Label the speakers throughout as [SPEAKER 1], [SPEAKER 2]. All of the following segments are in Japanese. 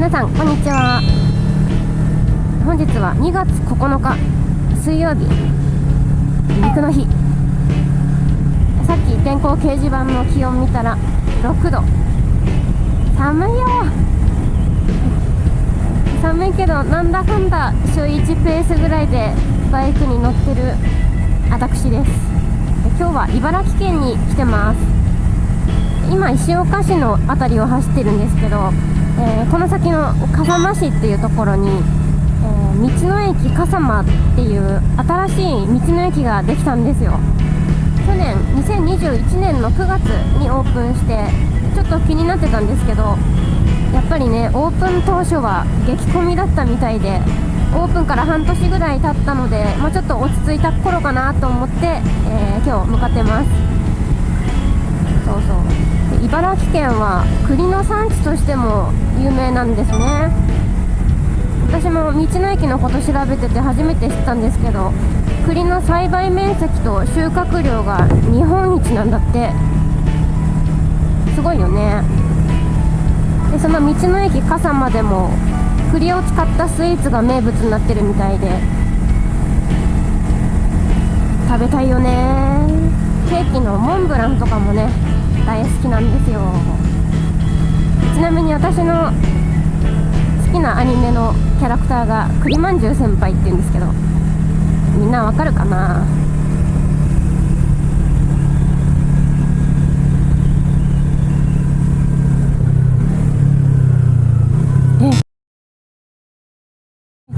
[SPEAKER 1] 皆さんこんにちは。本日は2月9日水曜日。肉の日。さっき天候掲示板の気温見たら6度。寒いよ。寒いけどなんだかんだ週1ペースぐらいでバイクに乗ってる私です。今日は茨城県に来てます。今石岡市の辺りを走ってるんですけどえー、この先の笠間市っていうところに、えー、道の駅笠間っていう新しい道の駅ができたんですよ。去年2021年の9月にオープンしてちょっと気になってたんですけどやっぱりねオープン当初は激混みだったみたいでオープンから半年ぐらい経ったので、まあ、ちょっと落ち着いた頃かなと思って、えー、今日向かってます。そうそう。茨城県は栗の産地としても有名なんですね。私も道の駅のこと調べてて初めて知ったんですけど栗の栽培面積と収穫量が日本一なんだって。すごいよね。でその道の駅笠間でも栗を使ったスイーツが名物になってるみたいで。食べたいよね。ケーキのモンブランとかもね大好きなんですよ。ちなみに私の好きなアニメのキャラクターが栗まんじゅう先輩って言うんですけどみんなわかるかな？え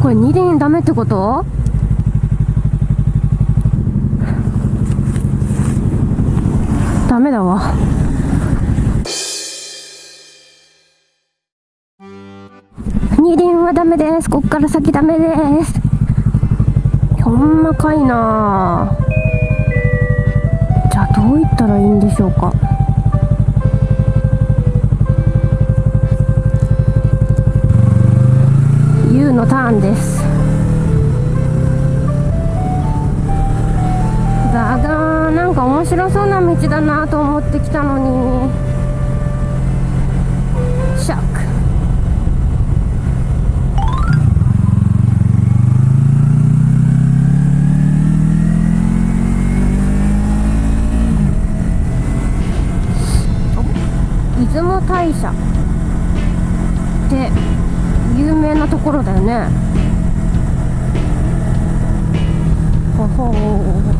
[SPEAKER 1] これ二輪ダメってこと？ダメだわ。二輪はダメです。こっから先ダメです。ほんまかいな。じゃあどういったらいいんでしょうか。U のターンです。か面白そうな道だなと思ってきたのに。シャック。出雲大社って有名なところだよね。ほほう。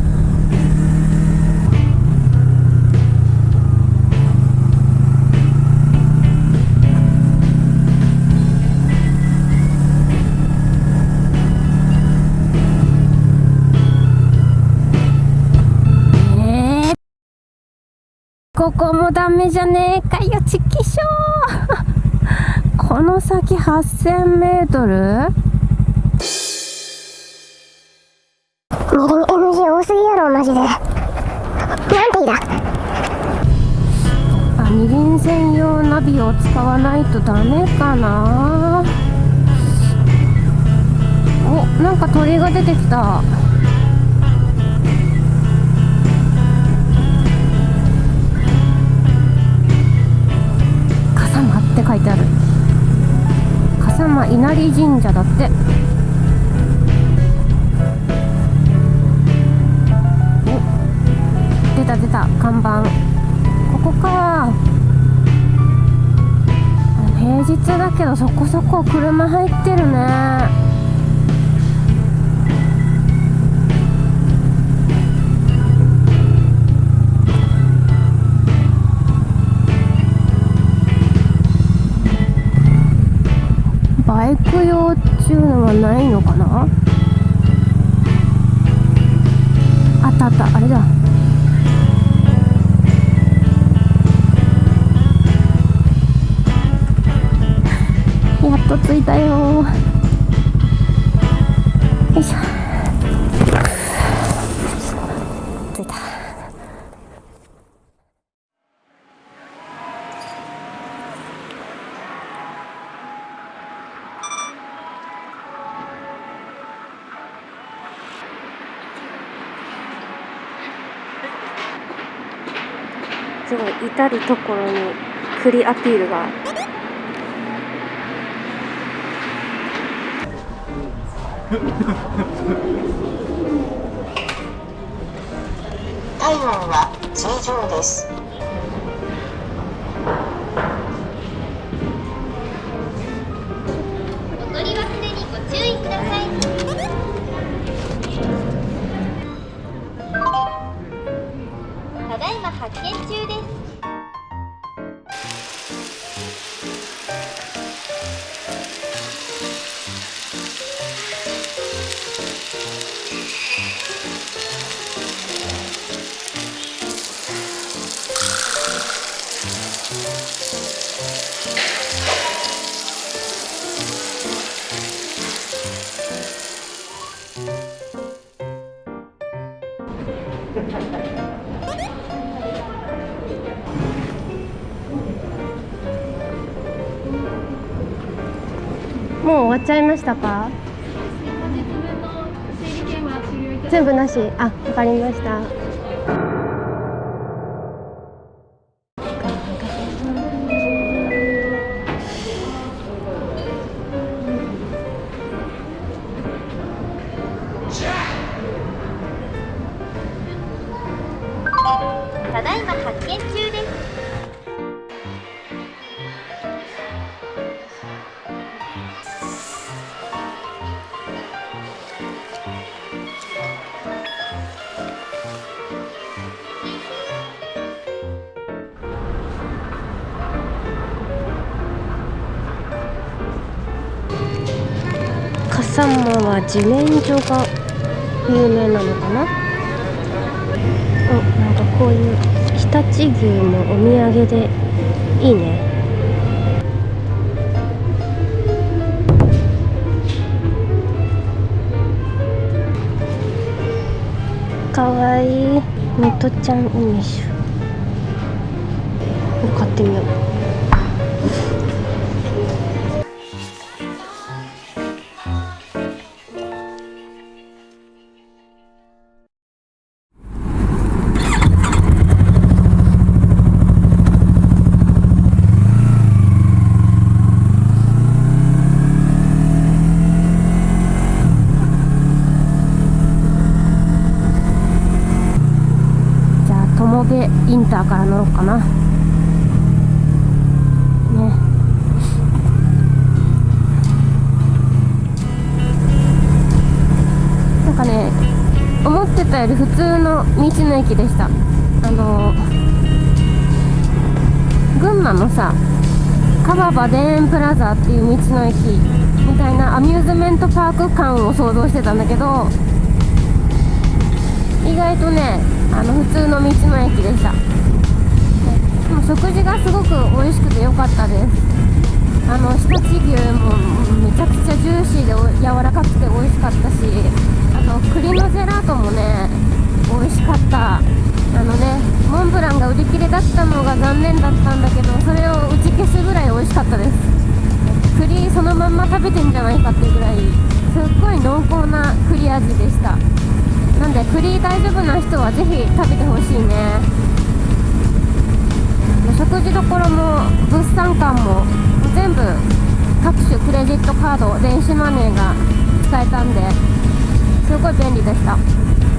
[SPEAKER 1] ここもダメじゃねえかよ、チキショーこの先8000メートル
[SPEAKER 2] 二輪 NG 多すぎやろ、マジで。なんていだ
[SPEAKER 1] あ、二輪専用ナビを使わないとダメかな？お、なんか鳥が出てきた。って書いてある。笠間稲荷神社だって。お出た出た看板。ここか。平日だけどそこそこ車入ってるね。バイク用っていうのはないのかな？あったあったあれだ。やっと着いたよよいしょ。すごい至る所に栗アピールが
[SPEAKER 3] 体温は正常です。
[SPEAKER 4] お取り忘れにご注意ください。ただいま発見中
[SPEAKER 1] もう終わっちゃいましたか？全部なし。あわかりました笠間は自然薯が有名なのかな？おなんかこういう常陸牛もお土産でいいね。かわいい。ネトちゃん梅酒買ってみよう。ンターから乗ろうかな。ね。なんかね思ってたより普通の道の駅でした。あの群馬のさ川場田園プラザっていう道の駅みたいなアミューズメントパーク感を想像してたんだけど意外とねあの普通の道の駅でしたでも食事がすごく美味しくて良かったです。あの常陸牛もめちゃくちゃジューシーで柔らかくて美味しかったしあと栗のジェラートもね美味しかった。あのねモンブランが売り切れだったのが残念だったんだけどそれを打ち消すぐらい美味しかったです。栗そのまんま食べてんじゃないかっていうぐらいすっごい濃厚な栗味でした。なんで栗大丈夫な人はぜひ食べてほしいね。食事どころも物産館も全部各種クレジットカード電子マネーが使えたんですごい便利でした。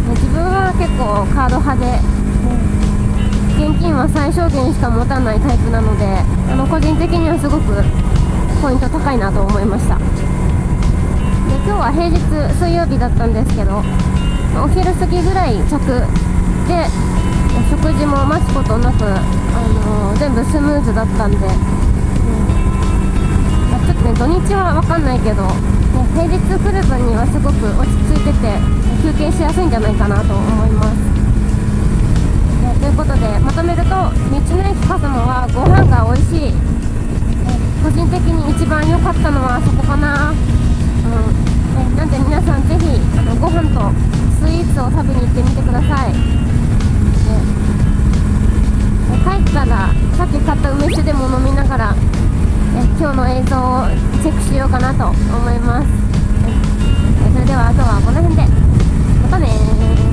[SPEAKER 1] 自分は結構カード派で現金は最小限しか持たないタイプなのであの個人的にはすごくポイント高いなと思いました。で今日は平日水曜日だったんですけどお昼過ぎぐらい着で食事も待つことなく、あの全部スムーズだったんで、うんまあちょっとね土日は分かんないけど、ね平日来る分にはすごく落ち着いてて休憩しやすいんじゃないかなと思います。ということでまとめると道の駅カスモはご飯が美味しい、個人的に一番良かったのはそこかな。うんなんで皆さんぜひあのご飯とスイーツを食べに行ってみてください、帰ったらさっき買った梅酒でも飲みながら、今日の映像をチェックしようかなと思います、それではあとはこの辺で。またね